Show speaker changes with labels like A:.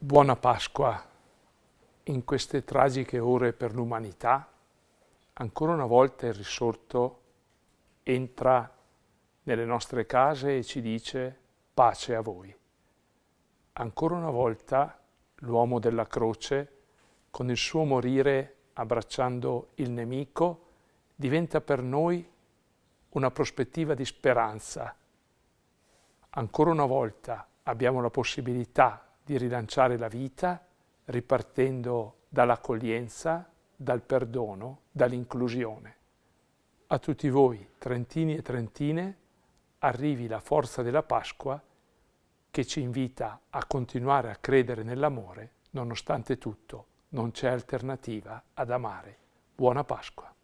A: Buona Pasqua. In queste tragiche ore per l'umanità, ancora una volta il risorto entra nelle nostre case e ci dice pace a voi. Ancora una volta l'uomo della croce, con il suo morire abbracciando il nemico, diventa per noi una prospettiva di speranza. Ancora una volta abbiamo la possibilità di rilanciare la vita ripartendo dall'accoglienza, dal perdono, dall'inclusione. A tutti voi, trentini e trentine, arrivi la forza della Pasqua che ci invita a continuare a credere nell'amore, nonostante tutto non c'è alternativa ad amare. Buona Pasqua.